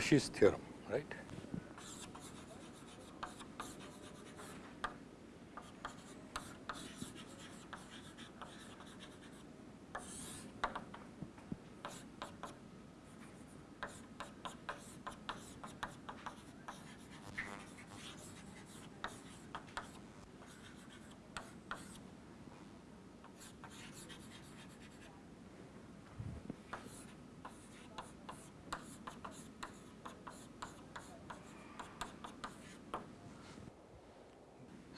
Cauchy's theorem, right.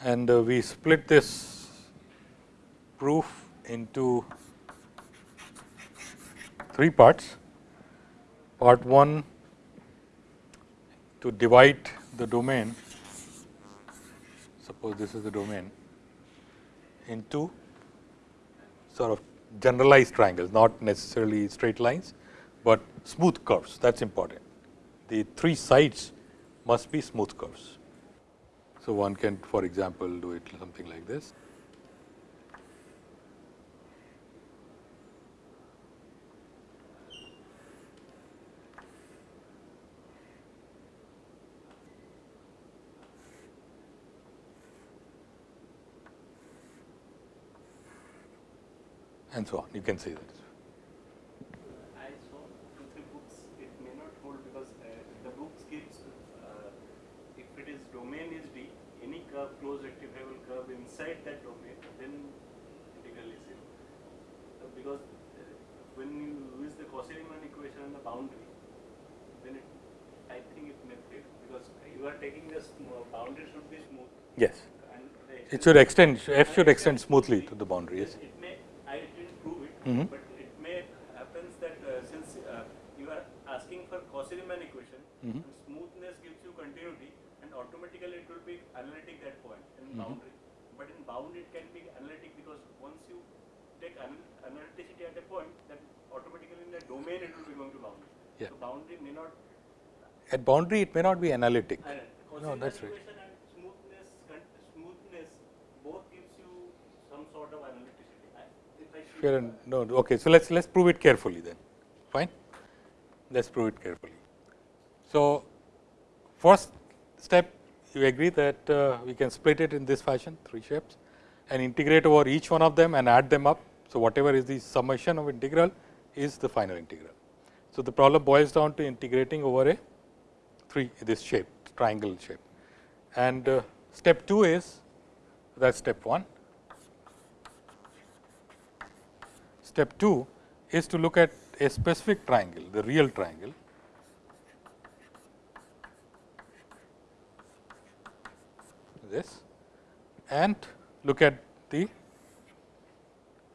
And uh, we split this proof into three parts. Part 1 to divide the domain, suppose this is the domain, into sort of generalized triangles, not necessarily straight lines, but smooth curves that is important. The three sides must be smooth curves. So, one can for example, do it something like this. and so on. You can see that. closed rectifiable curve inside that domain, then integral is zero. So because uh, when you use the Cauchy-Riemann equation on the boundary, then it, I think it may fail because you are taking the boundary should be smooth. Yes. it should extend, f should extend smoothly to the boundary. Yes. It may, I didn't prove it, mm -hmm. but it may happens that uh, since uh, you are asking for Cauchy-Riemann equation, mm -hmm. smoothness gives you continuity and automatically it will be analytic that point in mm -hmm. boundary. But in bound it can be analytic because once you take analyticity at a point, then automatically in the domain it will be going to boundary. Yeah. So boundary may not. At boundary it may not be analytic. No, that's right. smoothness, smoothness both gives you some sort of analyticity. Sure. No. Okay. So let's let's prove it carefully then. Fine. Let's prove it carefully. So first step you agree that uh, we can split it in this fashion three shapes and integrate over each one of them and add them up. So, whatever is the summation of integral is the final integral. So, the problem boils down to integrating over a three this shape triangle shape. And uh, step 2 is that is step 1. Step 2 is to look at a specific triangle the real triangle. This. And look at the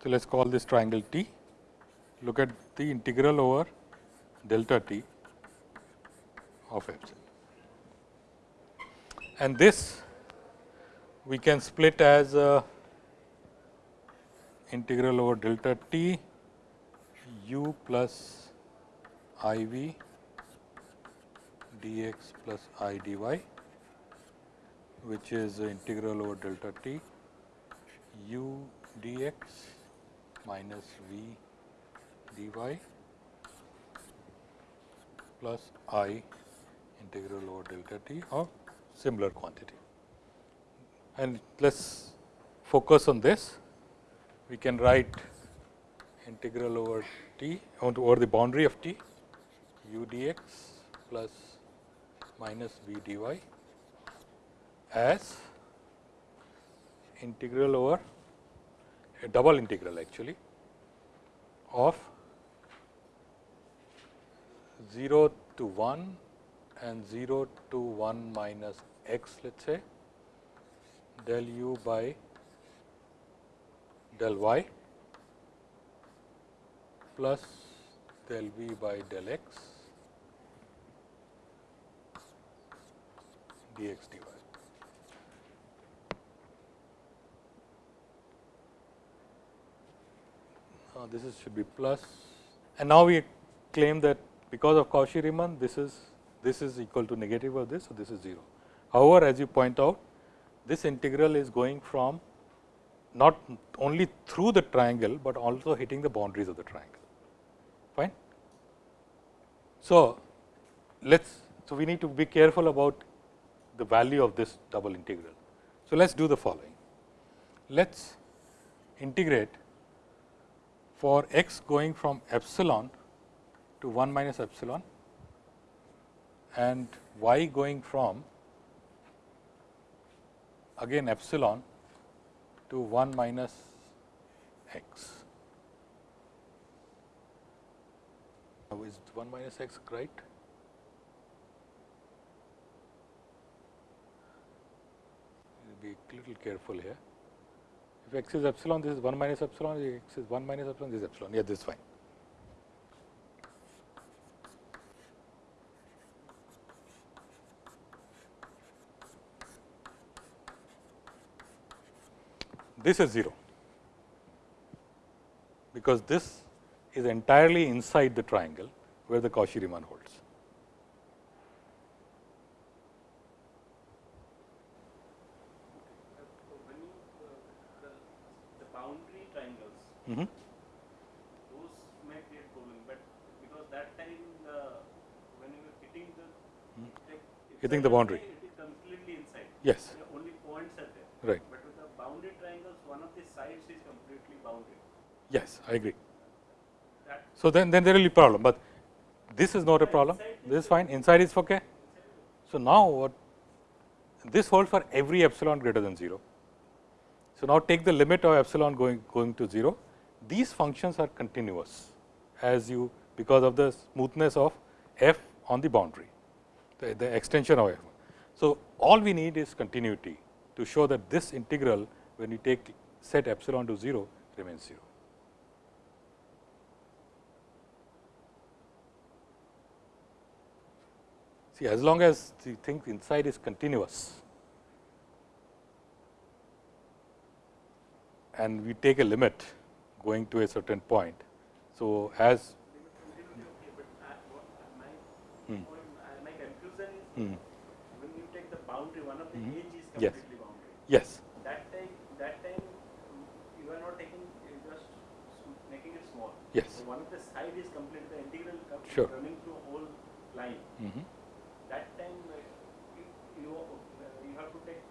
so let us call this triangle T. Look at the integral over delta T of epsilon and this we can split as a integral over delta T u plus i v dx plus i dy which is integral over delta t u dx minus v dy plus i integral over delta t of similar quantity. And let us focus on this. We can write integral over t over the boundary of t u dx plus minus v dy as integral over a double integral actually of 0 to 1 and 0 to 1 minus x let us say del u by del y plus del v by del x dx dy. uh, this is should be plus and now we claim that because of Cauchy Riemann this is this is equal to negative of this. So, this is 0. However, as you point out this integral is going from not only through the triangle, but also hitting the boundaries of the triangle fine. So, let us, so we need to be careful about the value of this double integral. So, let us do the following. Let us integrate for x going from epsilon to 1 minus epsilon and y going from again epsilon to 1 minus x. Now, is 1 minus x right? Be a little careful here. If x is epsilon, this is 1 minus epsilon, if x is 1 minus epsilon, this is epsilon. Yeah, this is fine. This is 0, because this is entirely inside the triangle where the Cauchy Riemann holds. You, the, the boundary Mm -hmm. those may create problem, but because that time the, when you were hitting the, like, Hmm. Hitting the boundary. It is completely inside. Yes, Yeah, Only points are there. right. But with the boundary triangles, one of the sides is completely bounded. Yes, I agree. So, then, then there will be problem, but this is not a problem, this is fine, inside is okay. So, now what this holds for every epsilon greater than 0. So, now take the limit of epsilon going, going to 0, these functions are continuous as you because of the smoothness of f on the boundary, the, the extension of f. So, all we need is continuity to show that this integral when you take set epsilon to 0 remains 0. See, as long as the thing inside is continuous and we take a limit going to a certain point. So, as continuity okay, but I, what, my Hmm. point, I- my confusion is hmm, when you take the boundary, one of the Mhm. edge is Yes. completely boundary. yes, That time, that time you are not taking, just making it small. yes. So one of the side is complete, the integral Sure. running through whole line. mhm. That time uh, you, you, uh, you have to take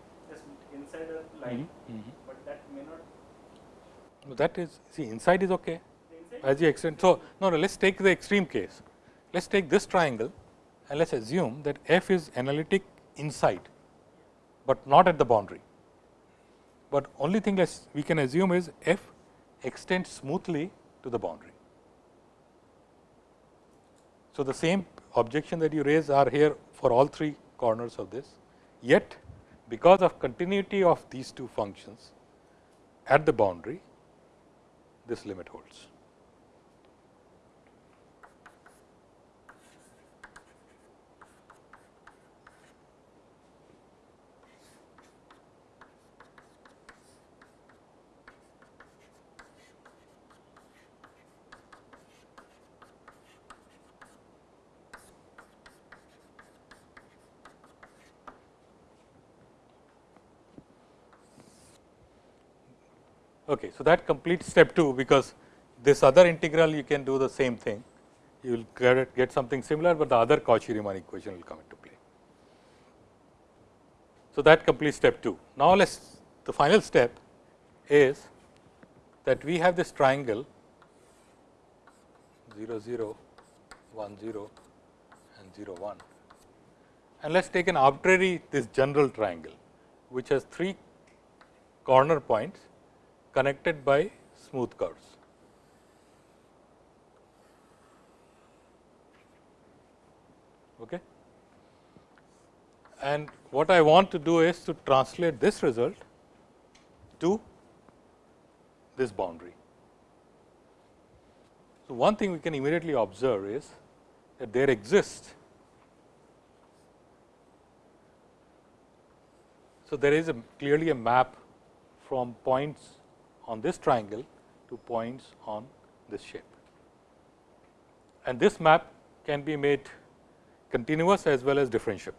inside a line, Mhm, mhm. but that may not. No, That is see inside is okay inside as you extend. So, no, no let us take the extreme case. Let us take this triangle and let us assume that f is analytic inside, but not at the boundary. But only thing let we can assume is f extends smoothly to the boundary. So, the same objection that you raise are here for all three corners of this, yet because of continuity of these two functions at the boundary, this limit holds. Okay, so that completes step 2, because this other integral you can do the same thing. You will get, get something similar, but the other Cauchy Riemann equation will come into play. So, that completes step 2. Now, let us the final step is that we have this triangle 0 0 1 0 and 0 1 and let us take an arbitrary this general triangle which has three corner points connected by smooth curves. Okay. And what I want to do is to translate this result to this boundary. So, one thing we can immediately observe is that there exists. So, there is a clearly a map from points on this triangle to points on this shape. And this map can be made continuous as well as differentiable,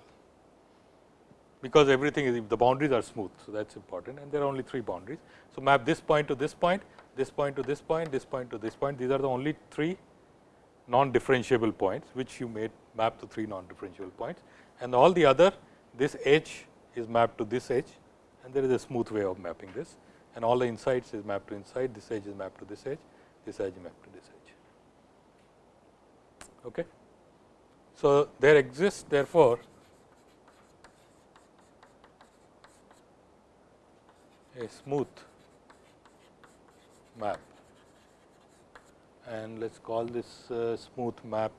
because everything is the boundaries are smooth. So, that is important and there are only three boundaries. So, map this point to this point, this point to this point, this point to this point. These are the only three non differentiable points which you made map to 3 non differentiable points and all the other this edge is mapped to this edge and there is a smooth way of mapping this and all the insides is mapped to inside this edge is mapped to this edge this edge is mapped to this edge. Okay. So, there exists therefore, a smooth map and let us call this uh, smooth map.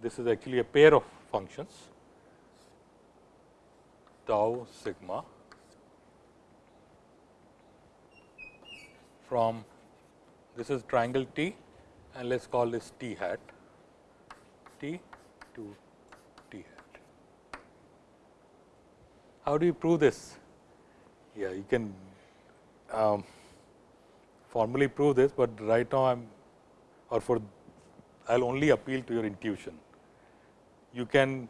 This is actually a pair of functions tau sigma from this is triangle T and let us call this T hat T to T hat. How do you prove this? Yeah, you can um, formally prove this, but right now I am or for I will only appeal to your intuition. You can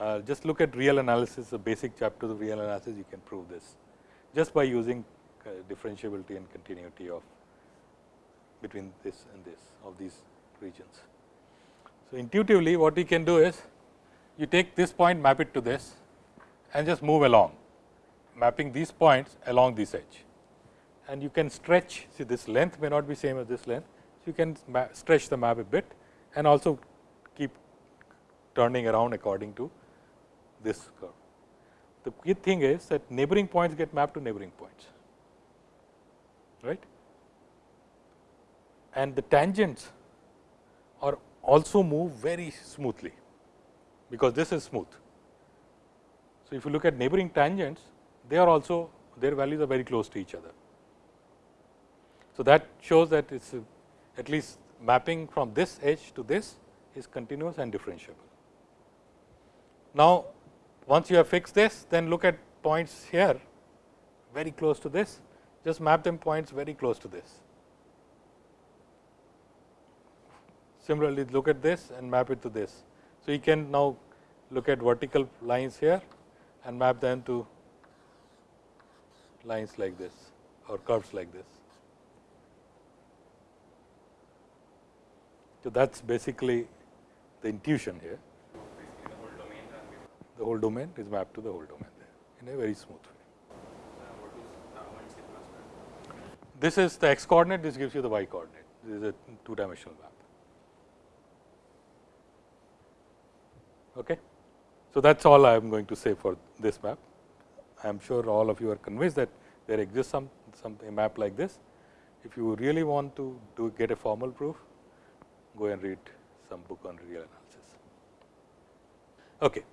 uh, just look at real analysis, the basic chapters of real analysis, you can prove this just by using Uh, differentiability and continuity of between this and this of these regions. So, intuitively what we can do is you take this point map it to this and just move along mapping these points along this edge and you can stretch see this length may not be same as this length. So, you can stretch the map a bit and also keep turning around according to this curve. The key thing is that neighboring points get mapped to neighboring points right and the tangents are also move very smoothly because this is smooth. So, if you look at neighboring tangents they are also their values are very close to each other. So, that shows that it is at least mapping from this edge to this is continuous and differentiable. Now, once you have fixed this then look at points here very close to this just map them points very close to this. Similarly, look at this and map it to this. So, you can now look at vertical lines here and map them to lines like this or curves like this. So, that is basically the intuition here. The whole domain is mapped to the whole domain there in a very smooth way. This is the x coordinate, this gives you the y coordinate. This is a two dimensional map. Okay. So, that is all I am going to say for this map. I am sure all of you are convinced that there exists some, some a map like this. If you really want to do get a formal proof, go and read some book on real analysis. Okay.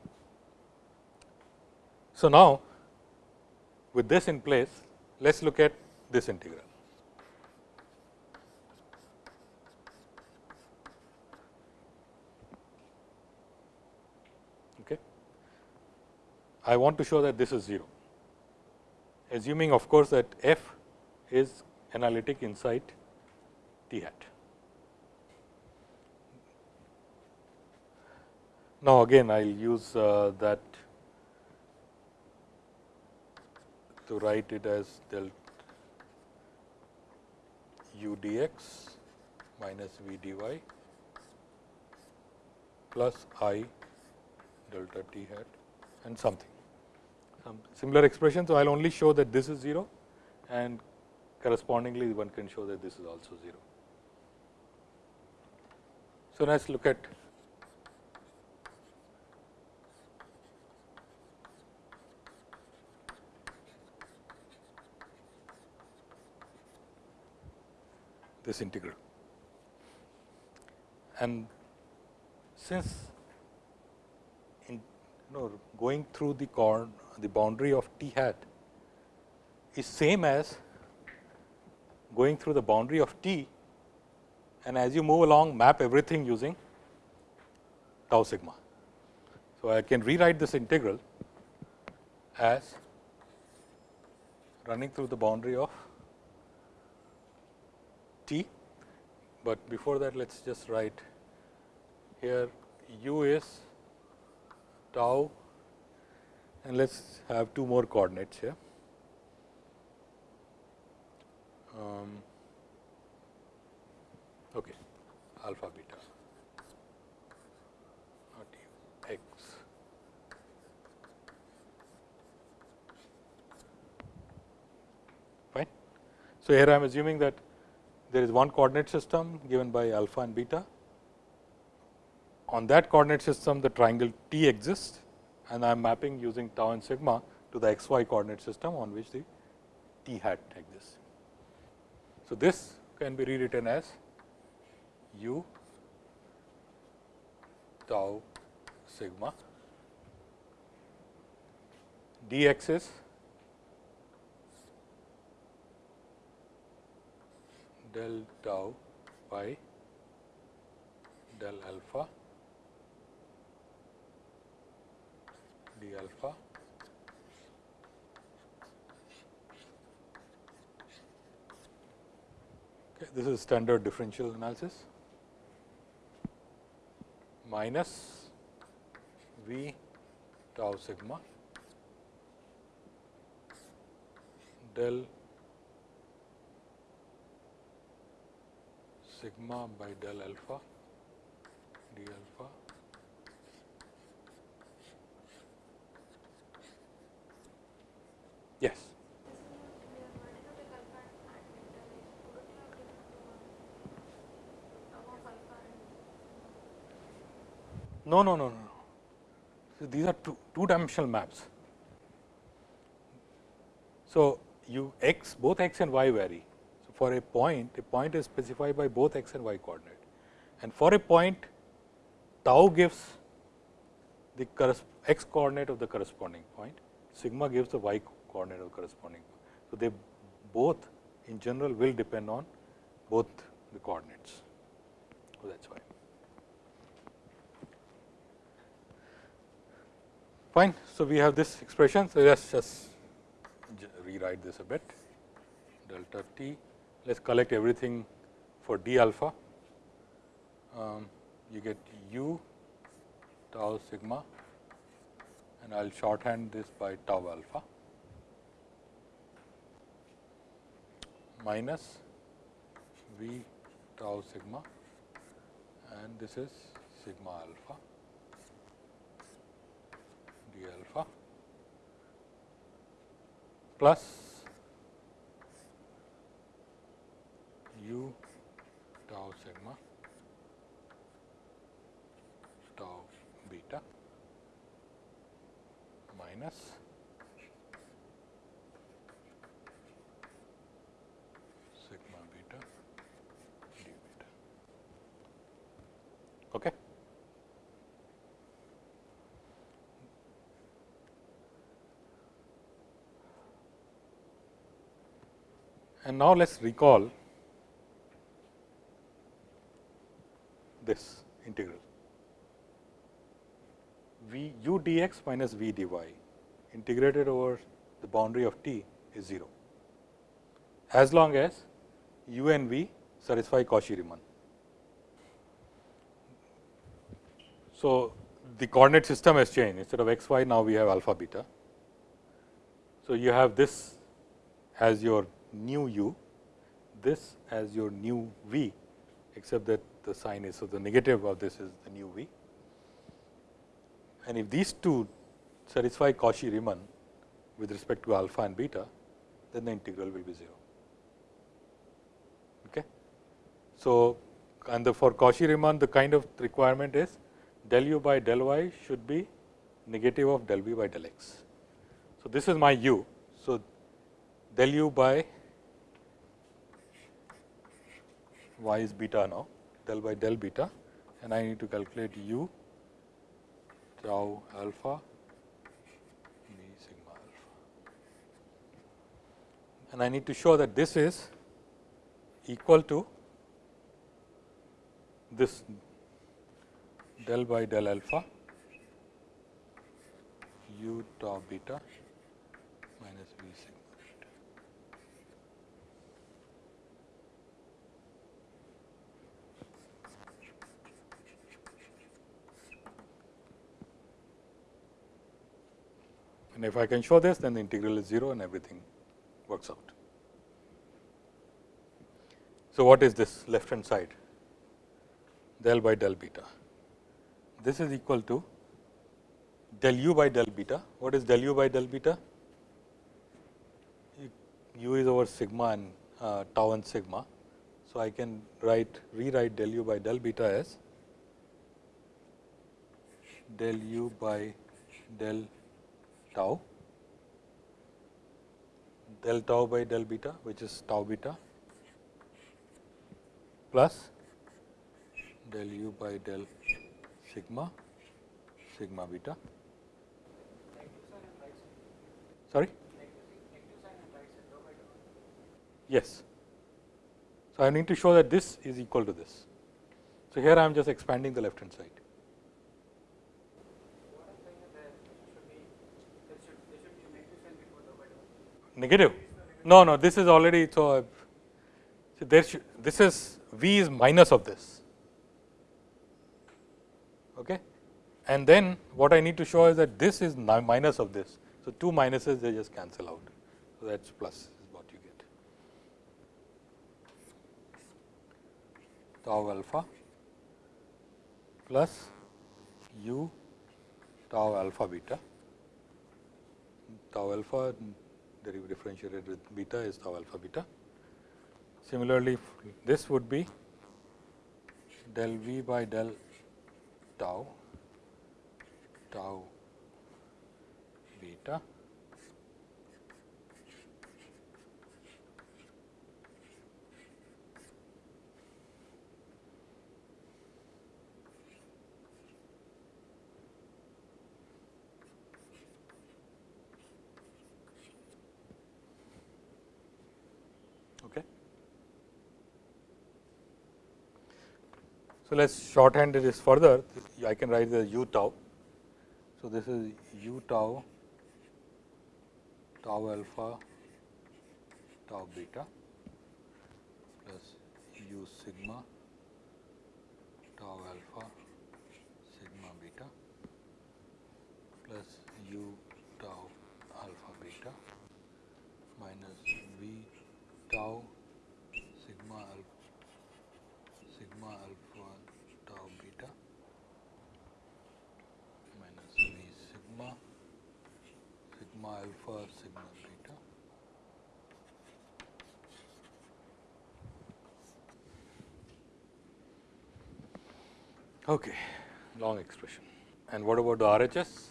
So, now with this in place, let us look at this integral. I want to show that this is 0, assuming of course, that f is analytic inside t hat. Now, again I will use uh, that to write it as del u dx minus v dy plus i delta t hat and something some Um, similar expression. So, I will only show that this is 0 and correspondingly one can show that this is also 0. So, let us look at this integral. And since know going through the corn the boundary of t hat is same as going through the boundary of t and as you move along map everything using tau sigma. So, I can rewrite this integral as running through the boundary of t, but before that let us just write here u is tau and let us have two more coordinates here. Um, okay, alpha beta not u x. Fine. So, here I am assuming that there is one coordinate system given by alpha and beta on that coordinate system the triangle T exists and I am mapping using tau and sigma to the x y coordinate system on which the T hat exists. So, this can be rewritten as u tau sigma dx is del tau by del alpha d alpha. Okay, this is standard differential analysis. Minus v tau sigma del sigma by del alpha d alpha yes no no no no so these are two two dimensional maps so you x both x and y vary so for a point a point is specified by both x and y coordinate and for a point tau gives the x coordinate of the corresponding point sigma gives the y coordinate of the corresponding. point. So, they both in general will depend on both the coordinates. So, that is why. Fine. So, we have this expression. So, let us just rewrite this a bit delta t. Let us collect everything for d alpha. Um, you get u tau sigma and I will shorthand this by tau alpha. minus V tau sigma and this is sigma alpha alpha plus u tau sigma tau beta minus Okay. And now, let us recall this integral v u dx minus v dy integrated over the boundary of t is 0, as long as u and v satisfy Cauchy-Riemann. So, the coordinate system has changed instead of x y now we have alpha beta. So, you have this as your new u, this as your new v except that the sign is. So, the negative of this is the new v and if these two satisfy Cauchy Riemann with respect to alpha and beta, then the integral will be 0. Okay. So, and the for Cauchy Riemann the kind of requirement is del u by del y should be negative of del v by del x. So, this is my u. So, del u by y is beta now del by del beta and I need to calculate u tau alpha b sigma alpha. And I need to show that this is equal to this del by del alpha u tau beta minus v sigma beta. And if I can show this, then the integral is 0 and everything works out. So, what is this left hand side? Del by del beta this is equal to del u by del beta. What is del u by del beta? U is over sigma and uh, tau and sigma. So, I can write rewrite del u by del beta as del u by del tau del tau by del beta which is tau beta plus del u by del sigma sigma beta. Sorry? Yes. So, I need to show that this is equal to this. So, here I am just expanding the left hand side. Negative? No, no, this is already so. so there should, this is V is minus of this. Okay? And then what I need to show is that this is minus of this. So, two minuses they just cancel out. So, that is plus is what you get. Tau alpha plus u tau alpha beta. Tau alpha differentiated with beta is tau alpha beta. Similarly, this would be del v by del tau tau beta Okay. So, let us shorthand this further I can write the u tau. So, this is u tau tau alpha tau beta plus u sigma tau alpha sigma beta plus u tau alpha beta minus v tau sigma alpha sigma alpha tau beta minus v sigma sigma alpha sigma beta. Okay long expression. And what about the RHS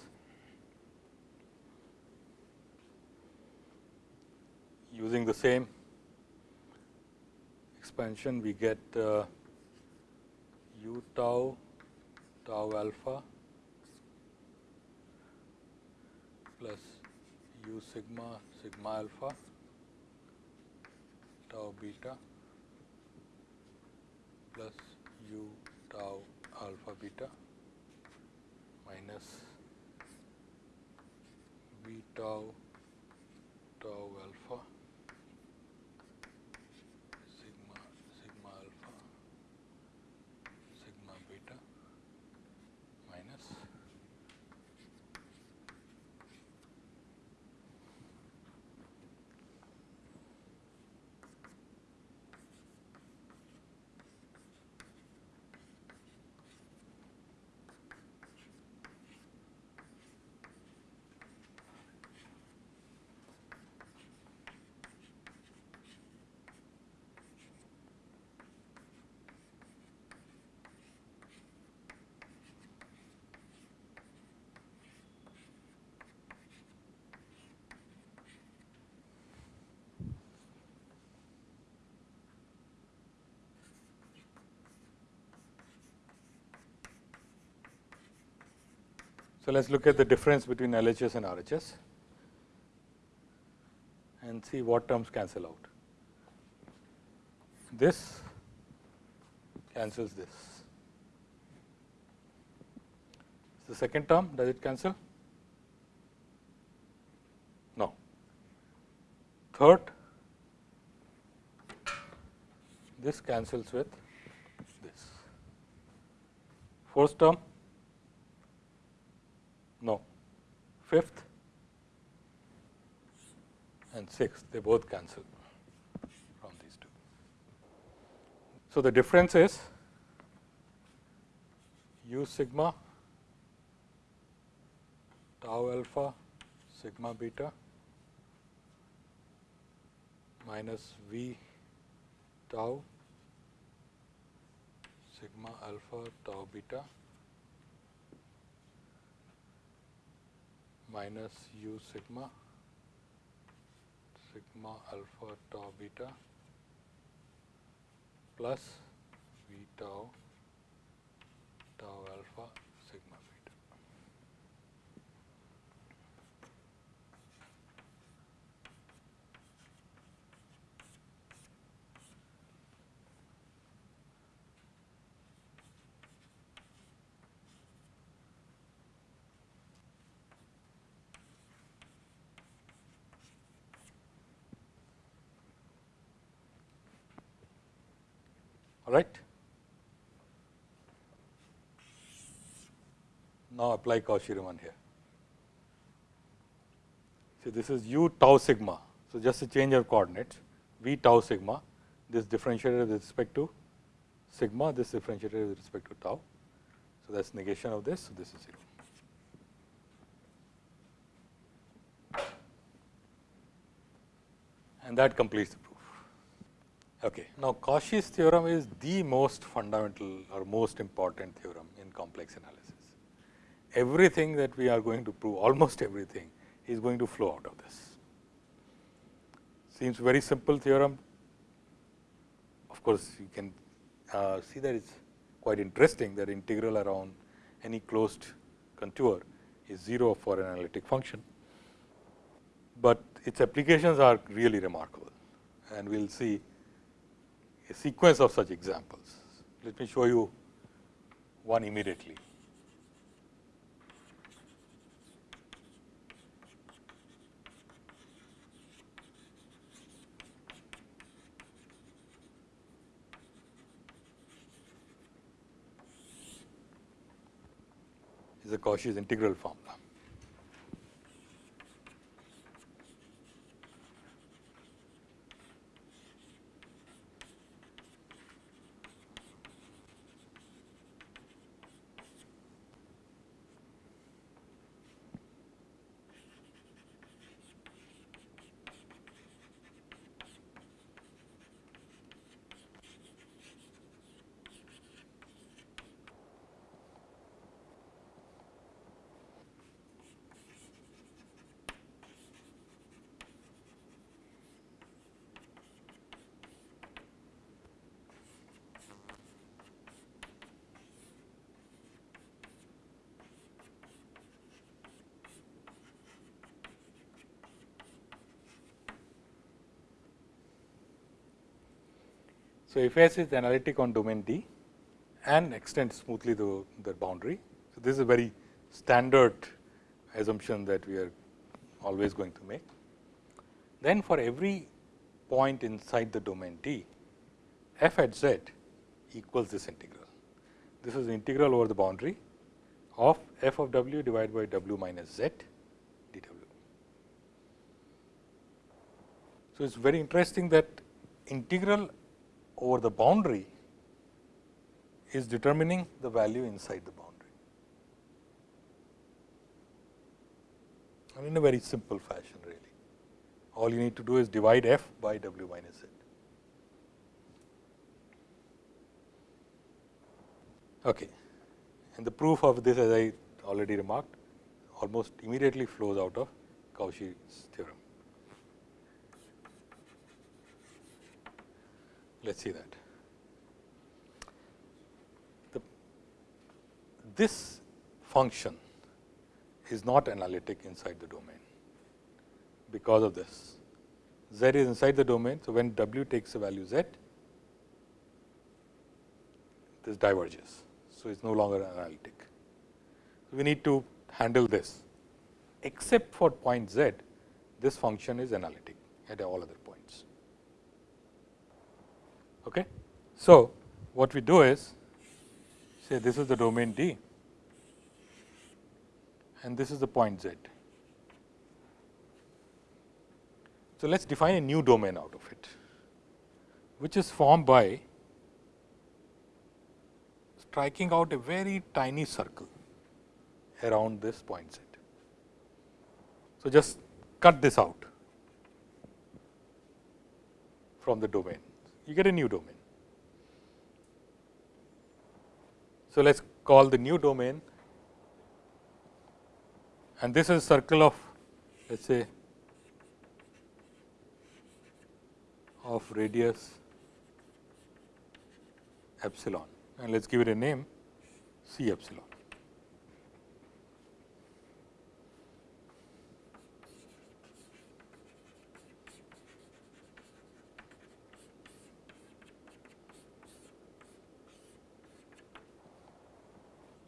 using the same expansion we get uh, u tau tau alpha plus u sigma sigma alpha tau beta plus u tau alpha beta minus v tau tau alpha sigma sigma alpha sigma beta minus So, let us look at the difference between LHS and RHS and see what terms cancel out. This cancels this. The second term, does it cancel? No. Third, this cancels with this. Fourth term, 6, they both cancel from these two. So, the difference is u sigma tau alpha sigma beta minus v tau sigma alpha tau beta minus u sigma sigma alpha tau beta plus v tau tau alpha All right. Now apply Cauchy-Riemann here. So, this is u tau sigma. So, just a change of coordinates v tau sigma this differentiated with respect to sigma this differentiated with respect to tau. So, that is negation of this. So, this is 0. And that completes the proof. Okay. Now, Cauchy's theorem is the most fundamental or most important theorem in complex analysis. Everything that we are going to prove, almost everything is going to flow out of this. Seems very simple theorem. Of course, you can uh, see that it is quite interesting that integral around any closed contour is 0 for an analytic function, but its applications are really remarkable and we will see a sequence of such examples. Let me show you one immediately. is a Cauchy's integral formula. So, if S is analytic on domain D and extends smoothly the, the boundary. So, this is a very standard assumption that we are always going to make. Then for every point inside the domain D, f at z equals this integral. This is the integral over the boundary of f of w divided by w minus z dw. So, it is very interesting that integral over the boundary is determining the value inside the boundary. And in a very simple fashion really. All you need to do is divide f by w minus z. Okay. And the proof of this as I already remarked almost immediately flows out of Cauchy's theorem. Let us see that. The, this function is not analytic inside the domain because of this. Z is inside the domain. So, when W takes a value Z, this diverges. So, it is no longer analytic. We need to handle this except for point Z, this function is analytic at all other. Okay. So, what we do is say this is the domain D and this is the point Z. So, let us define a new domain out of it, which is formed by striking out a very tiny circle around this point Z. So, just cut this out from the domain you get a new domain. So, let us call the new domain and this is a circle of let us say of radius epsilon and let us give it a name C epsilon.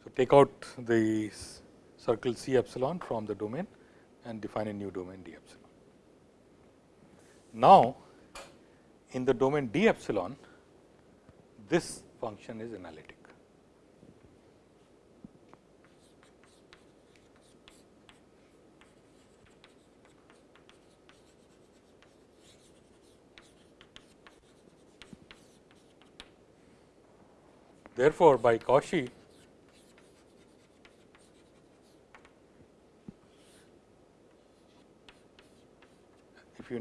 So, take out the circle C epsilon from the domain and define a new domain d epsilon. Now, in the domain d epsilon, this function is analytic. Therefore, by Cauchy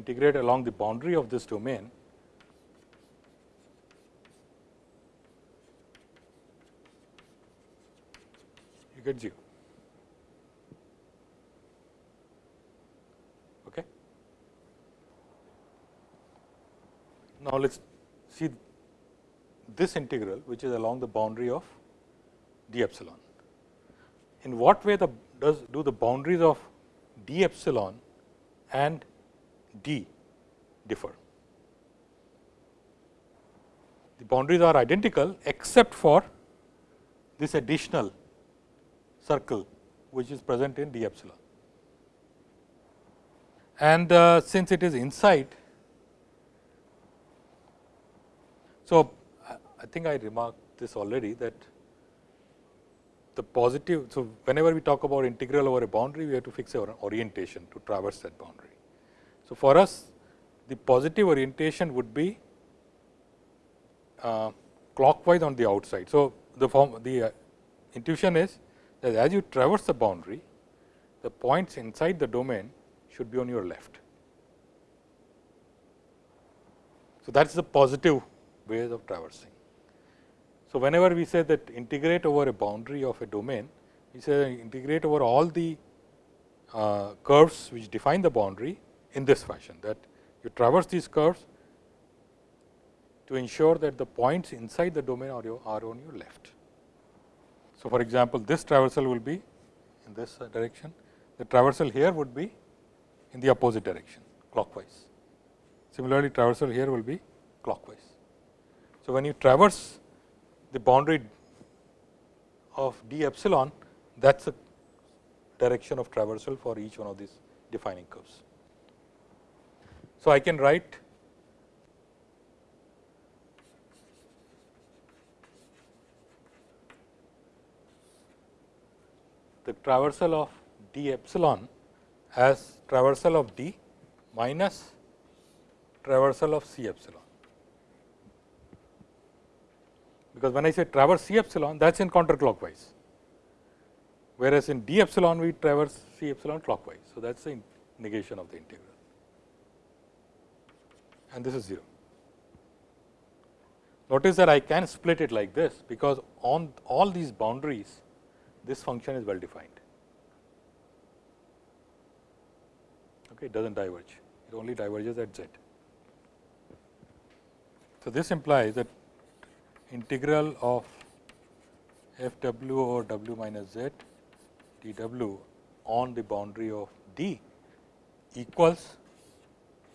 integrate along the boundary of this domain you get 0. Okay. Now, let us see this integral which is along the boundary of d epsilon. In what way the does do the boundaries of d epsilon and d differ? The boundaries are identical except for this additional circle which is present in d epsilon. And uh, since it is inside, so I think I remarked this already that the positive. So, whenever we talk about integral over a boundary, we have to fix our orientation to traverse that boundary. So, for us the positive orientation would be uh, clockwise on the outside. So, the form the uh, intuition is that as you traverse the boundary, the points inside the domain should be on your left. So, that is the positive ways of traversing. So, whenever we say that integrate over a boundary of a domain, we say integrate over all the uh, curves which define the boundary in this fashion that you traverse these curves to ensure that the points inside the domain are, your, are on your left. So, for example, this traversal will be in this uh, direction, the traversal here would be in the opposite direction clockwise. Similarly, traversal here will be clockwise. So, when you traverse the boundary of d epsilon that is the direction of traversal for each one of these defining curves. So, I can write the traversal of d epsilon as traversal of d minus traversal of c epsilon. because when I say traverse C epsilon that is in counterclockwise, whereas in d epsilon we traverse C epsilon clockwise. So, that is the negation of the integral and this is 0. Notice that I can split it like this, because on all these boundaries this function is well defined. Okay, it does not diverge, it only diverges at z. So, this implies that integral of f w over w minus z d w on the boundary of D equals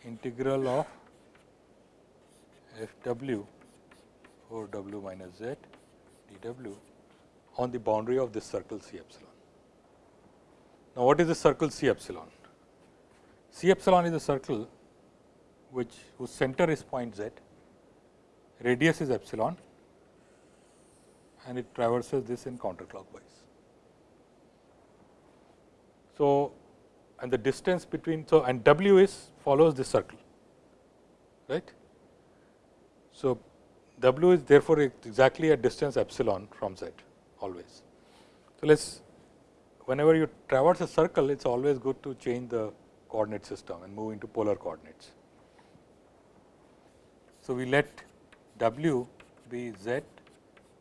integral of f w over w minus z d w on the boundary of this circle C epsilon. Now, what is the circle C epsilon? C epsilon is a circle which whose center is point z, radius is epsilon and it traverses this in counterclockwise. So, and the distance between so and w is follows this circle right. So, w is therefore, exactly a distance epsilon from z always. So, let us whenever you traverse a circle it is always good to change the coordinate system and move into polar coordinates. So, we let W be z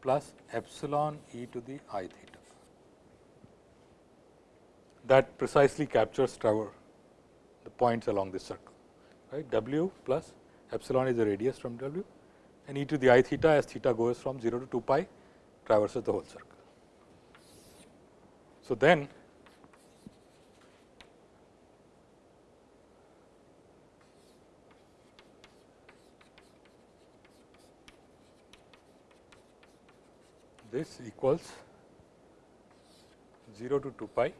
plus epsilon e to the i theta. That precisely captures Trevor the points along this circle right W plus epsilon is the radius from W and e to the i theta as theta goes from 0 to 2 pi traverses the whole circle. So, then this equals 0 to 2 pi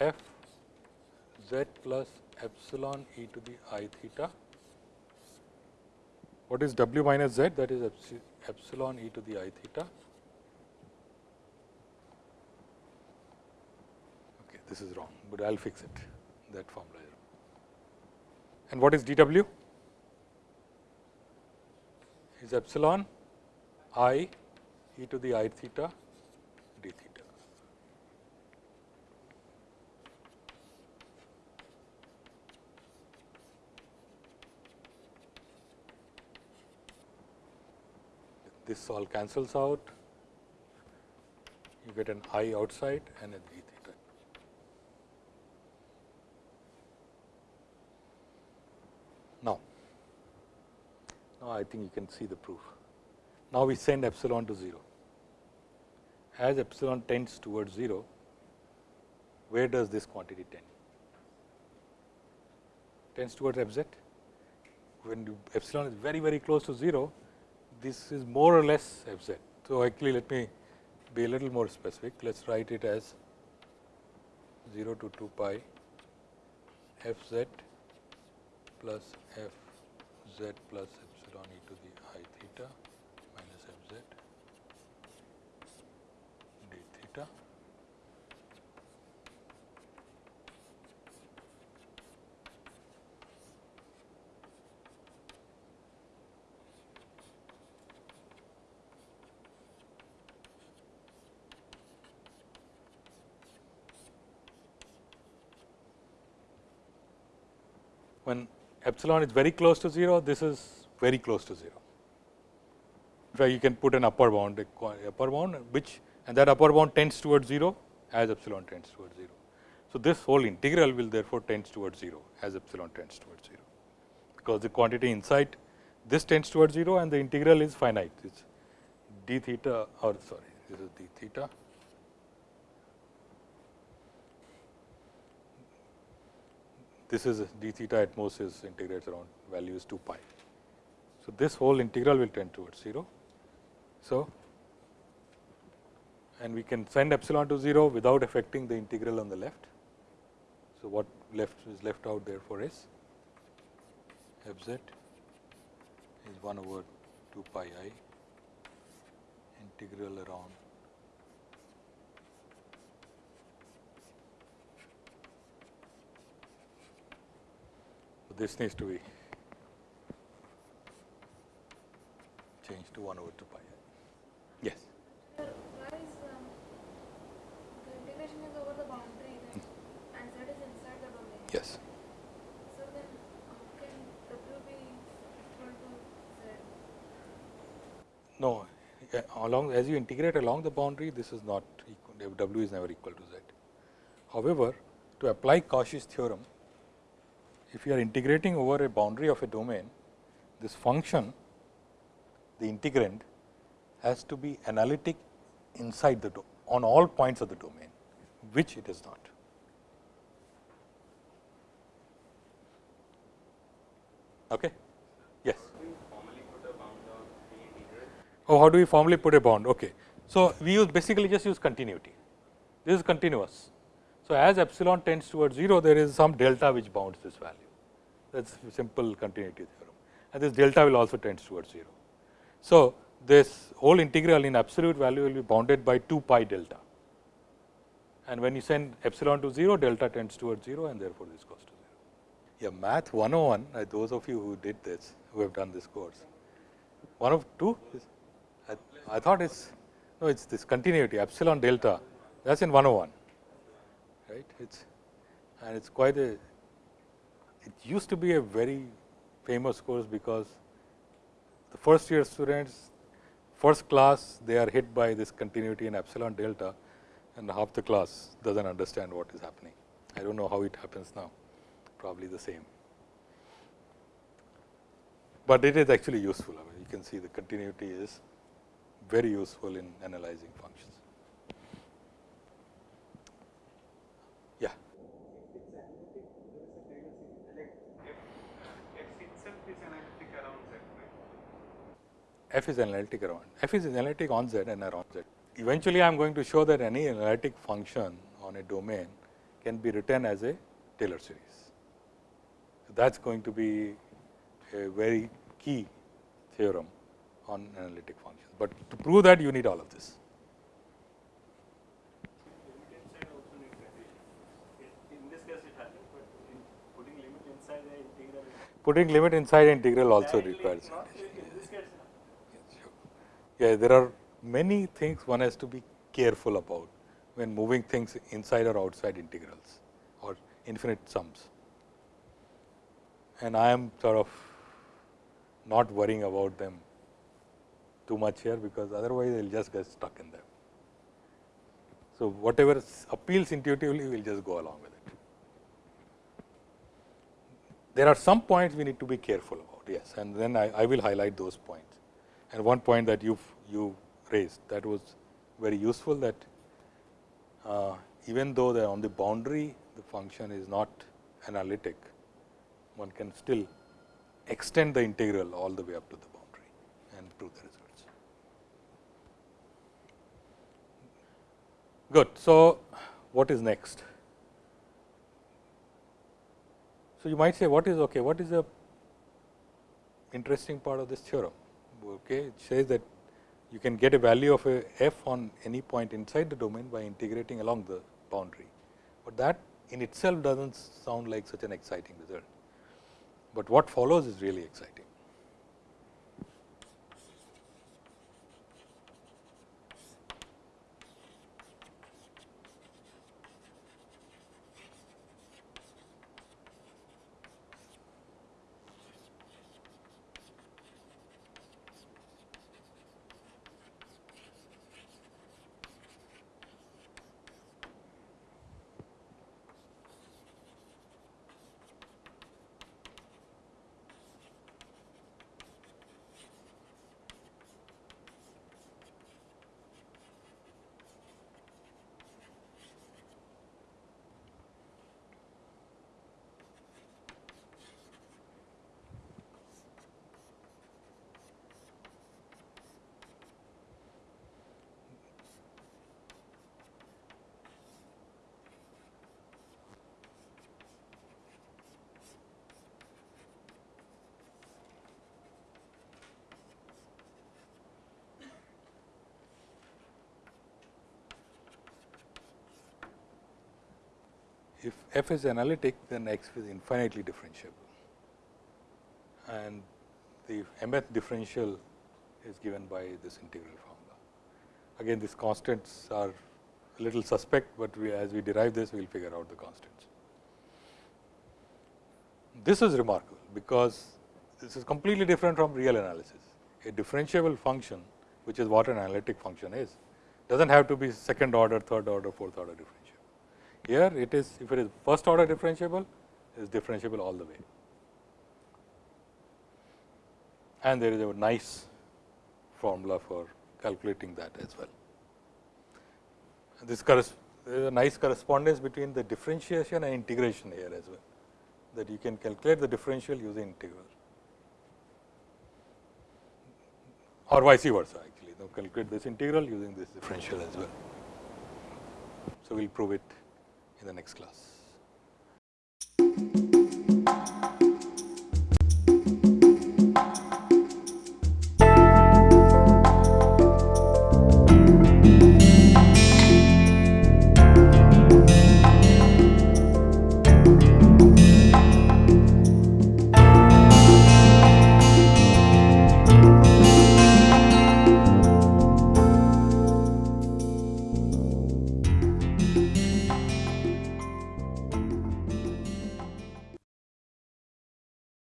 f z plus epsilon e to the i theta. What is w minus z? That is epsilon e to the i theta. Okay, this is wrong, but I will fix it. That formula. And what is dw? Is epsilon i e to the i theta d theta. This all cancels out, you get an i outside and a d theta. Now, now I think you can see the proof. Now, we send epsilon to 0. As epsilon tends towards 0, where does this quantity tend? Tends towards fz. When epsilon is very, very close to 0, this is more or less f z. So, actually let me be a little more specific. Let us write it as 0 to 2 pi f z plus f z plus epsilon e to the i theta minus f z d theta when epsilon is very close to 0, this is very close to 0. In fact, you can put an upper bound, upper bound which and that upper bound tends towards 0 as epsilon tends towards 0. So, this whole integral will therefore tends towards 0 as epsilon tends towards 0, because the quantity inside this tends towards 0 and the integral is finite. It is d theta or sorry, this is d theta this is d theta at most is integrates around value is 2 pi. So, this whole integral will tend towards 0. So, and we can send epsilon to 0 without affecting the integral on the left. So, what left is left out therefore is f z is 1 over 2 pi i integral around this needs to be changed to 1 over 2 pi. Yes. Sir, why is um, the integration is over the boundary then, and z is inside the domain? Yes. So then, how can w be equal to z? No, along as you integrate along the boundary, this is not equal, w is never equal to z. However, to apply Cauchy's theorem, if you are integrating over a boundary of a domain, this function, the integrand has to be analytic inside the on all points of the domain, which it is not. Okay? Yes. Oh, how do we formally put a bound? Okay. So, we use basically just use continuity. This is continuous. So, as epsilon tends towards 0, there is some delta which bounds this value. That is simple continuity theorem. And this delta will also tends towards 0. So, this whole integral in absolute value will be bounded by 2 pi delta. And when you send epsilon to 0, delta tends towards 0 and therefore, this goes to 0. Yeah, math 101, uh, those of you who did this, who have done this course, one of two, I, I thought it's, no, it's this continuity epsilon delta, that is in 101 right. It's and it's quite a, it used to be a very famous course because the first year students first class they are hit by this continuity in epsilon delta and half the class does not understand what is happening. I do not know how it happens now, probably the same. But it is actually useful. I mean, you can see the continuity is very useful in analyzing functions. Yeah. F is analytic around, F is analytic on Z and around Z. Eventually, I am going to show that any analytic function on a domain can be written as a Taylor series. So, that is going to be a very key theorem on analytic functions, but to prove that you need all of this. Limit inside also need condition. In- In this case it happens, but in putting limit inside the integral. Putting limit inside integral also requires in this case. uh, Yeah, there are many things one has to be careful about when moving things inside or outside integrals or infinite sums. And I am sort of not worrying about them too much here, because otherwise they will just get stuck in them. So, whatever appeals intuitively, we will just go along with it. There are some points we need to be careful about, yes, and then I, I will highlight those points. And one point that you you raised that was very useful that uh, even though they are on the boundary, the function is not analytic, one can still extend the integral all the way up to the boundary and prove the results. Good. So, what is next? So, you might say what is okay, what is the interesting part of this theorem? Okay, it says that you can get a value of a f on any point inside the domain by integrating along the boundary, but that in itself does not sound like such an exciting result, but what follows is really exciting. If f is analytic, then x is infinitely differentiable and the mth differential is given by this integral formula. Again these constants are a little suspect, but we as we derive this we will figure out the constants. This is remarkable, because this is completely different from real analysis. A differentiable function, which is what an analytic function is, does not have to be second order, third order, fourth order differentiable. Here it is if it is first order differentiable, it is differentiable all the way. And there is a nice formula for calculating that as well. This there is a nice correspondence between the differentiation and integration here as well, that you can calculate the differential using integral or vice versa actually, now calculate this integral using this differential as well. So, we will prove it in the next class.